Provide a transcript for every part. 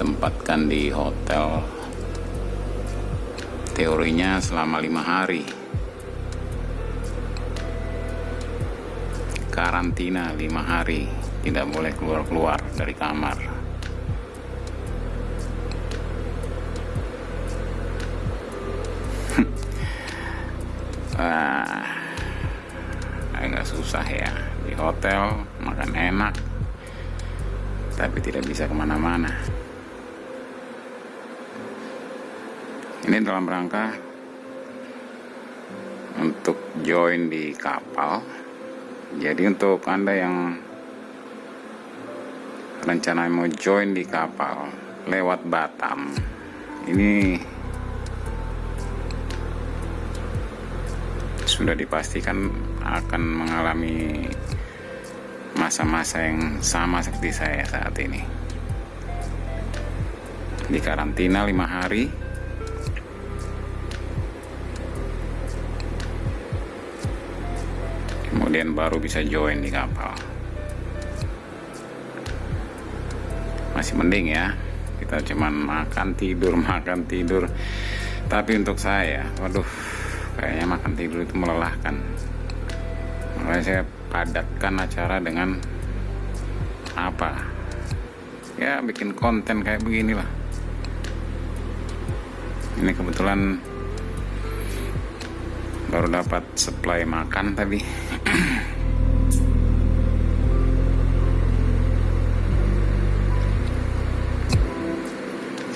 ditempatkan di hotel. Teorinya selama lima hari. Karantina lima hari. Tidak boleh keluar-keluar dari kamar. Wah, agak susah ya. Di hotel makan enak tapi tidak bisa ke mana-mana ini dalam rangka untuk join di kapal. Jadi untuk anda yang rencana mau join di kapal lewat Batam ini sudah dipastikan akan mengalami masa-masa yang sama seperti saya saat ini. Di karantina lima hari kemudian baru bisa join di kapal. Masih mending ya kita cuman makan tidur makan tidur. Tapi untuk saya waduh kayaknya makan tidur itu melelahkan. Makanya saya padatkan acara dengan apa? Ya bikin konten kayak beginilah. Ini kebetulan baru dapat supply makan tadi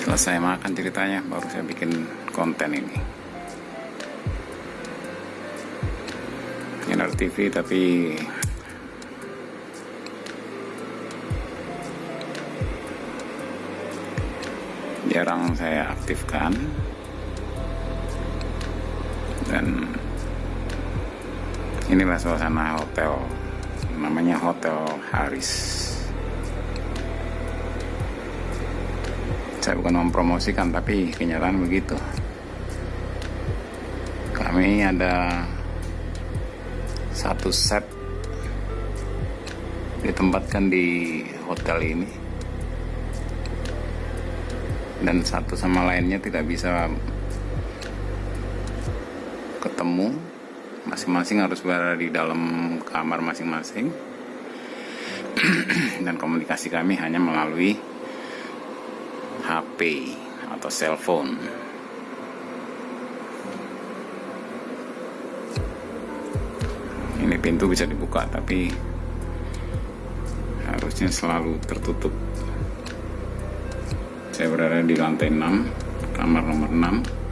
selesai makan ceritanya baru saya bikin konten ini. Inar TV tapi jarang saya aktifkan. Dan inilah suasana hotel. Namanya Hotel Haris saya bukan mempromosikan tapi kenyataan begitu. Kami ada satu set ditempatkan di hotel ini. Dan satu sama lainnya tidak bisa ketemu masing-masing harus berada di dalam kamar masing-masing. Dan komunikasi kami hanya melalui HP atau cellphone ini pintu bisa dibuka tapi harusnya selalu tertutup. Saya berada di lantai 6 kamar nomor 6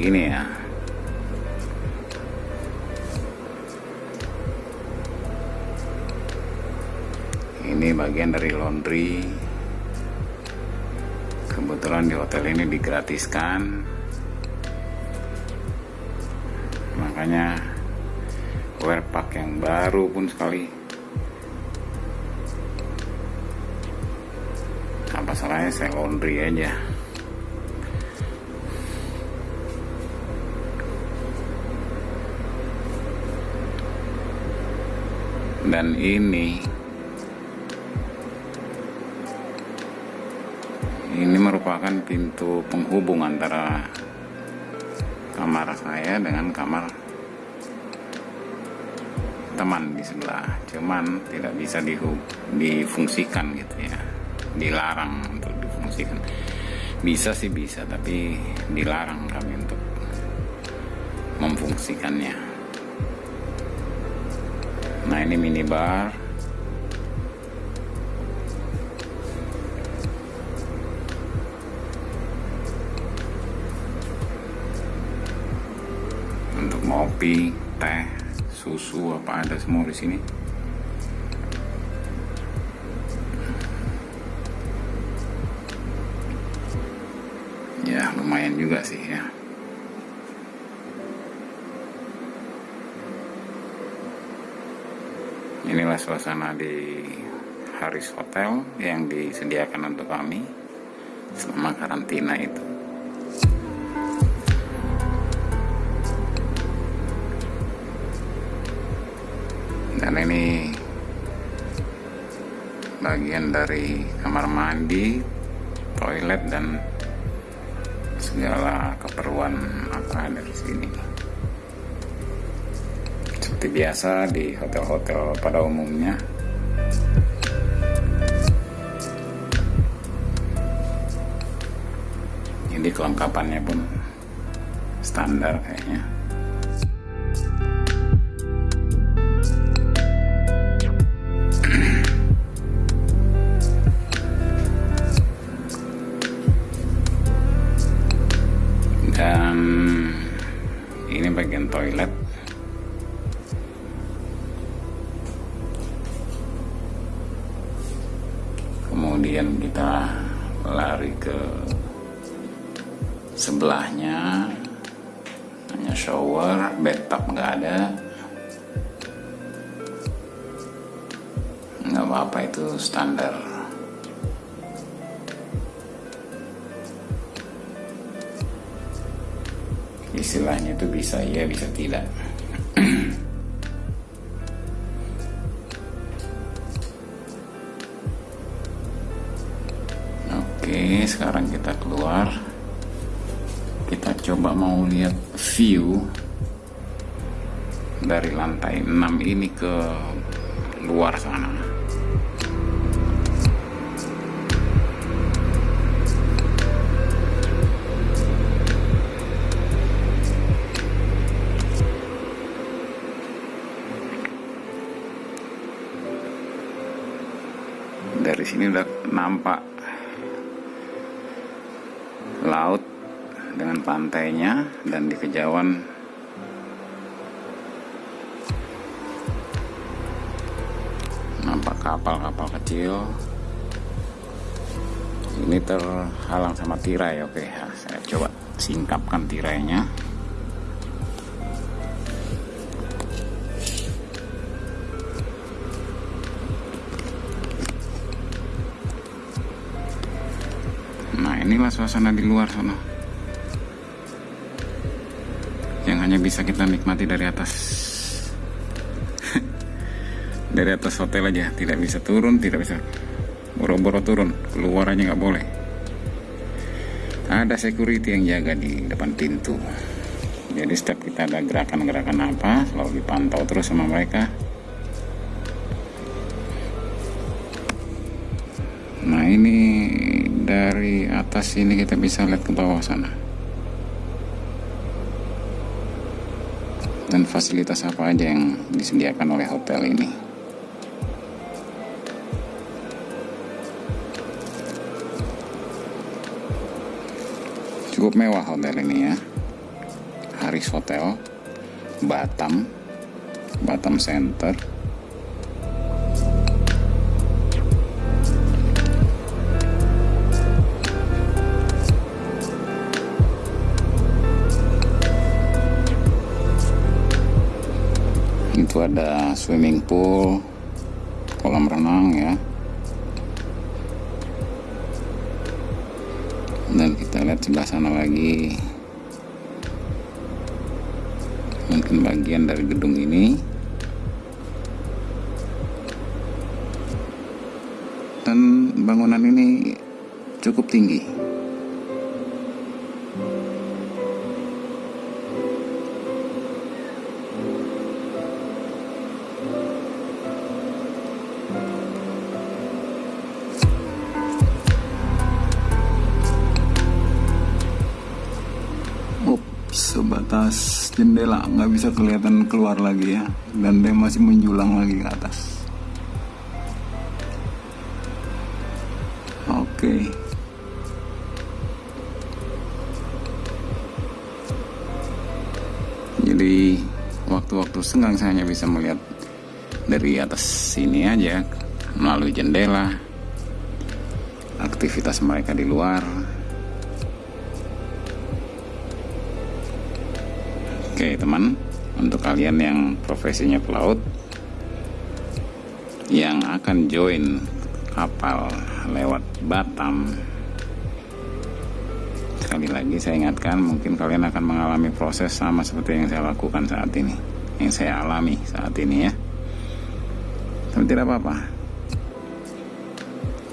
begini ya. Ini bagian dari laundry. Kebetulan di hotel ini digratiskan. Makanya wear pack yang baru pun sekali. Apa salahnya saya laundry aja dan ini. Ini merupakan pintu penghubung antara kamar saya dengan kamar teman di sebelah. Cuman tidak bisa difungsikan gitu ya. Dilarang untuk difungsikan. Bisa sih bisa tapi dilarang kami untuk memfungsikannya nah ini minibar. Untuk ngopi teh susu apa ada semua di sini inilah suasana di Haris Hotel yang disediakan untuk kami selama karantina itu. Dan ini bagian dari kamar mandi toilet dan segala keperluan apa dari sini seperti biasa di hotel-hotel pada umumnya. Ini kelengkapannya pun standar kayaknya kemudian kita lari ke sebelahnya. Hanya shower bathtub nggak ada. Nggak apa-apa itu standar. Istilahnya itu bisa iya bisa tidak sekarang kita keluar. Kita coba mau lihat view dari lantai 6 ini ke luar sana. Dari sini udah nampak laut dengan pantainya dan di kejauhan. Nampak kapal-kapal kecil. Ini terhalang sama tirai oke. Ya, saya coba singkapkan tirainya. Nah inilah suasana di luar sana hanya bisa kita nikmati dari atas. Dari atas hotel aja Tidak bisa turun, tidak bisa Boro-boro turun, keluar aja nggak boleh. Ada security yang jaga di depan pintu. Jadi setiap kita ada gerakan-gerakan apa Selalu dipantau terus sama mereka. Nah ini dari atas sini kita bisa lihat ke bawah sana. Dan fasilitas apa aja yang disediakan oleh hotel ini. Cukup mewah hotel ini ya. Haris Hotel, Batam, Batam Center. Ada swimming pool kolam renang ya. Dan kita lihat sebelah sana lagi. Mungkin bagian dari gedung ini. Dan bangunan ini cukup tinggi sebatas jendela nggak bisa kelihatan keluar lagi ya. Dan dia masih menjulang lagi ke atas. Oke. Jadi waktu-waktu senggang saya hanya bisa melihat dari atas sini aja melalui jendela aktivitas mereka di luar Oke teman, untuk kalian yang profesinya pelaut yang akan join kapal lewat Batam sekali lagi saya ingatkan mungkin kalian akan mengalami proses sama seperti yang saya lakukan saat ini yang saya alami saat ini ya. Tapi tidak apa-apa.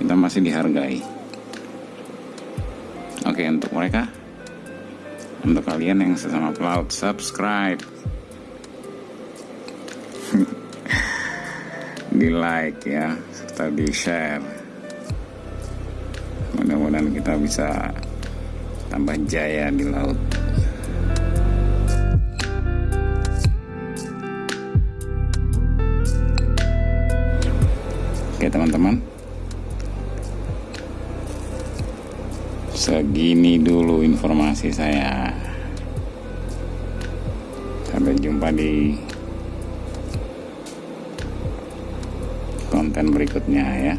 Kita masih dihargai. Oke untuk mereka untuk kalian yang sesama pelaut subscribe. Di like ya serta di share mudah-mudahan kita bisa tambah jaya di laut. Oke teman-teman segini dulu informasi saya. Sampai jumpa di konten berikutnya ya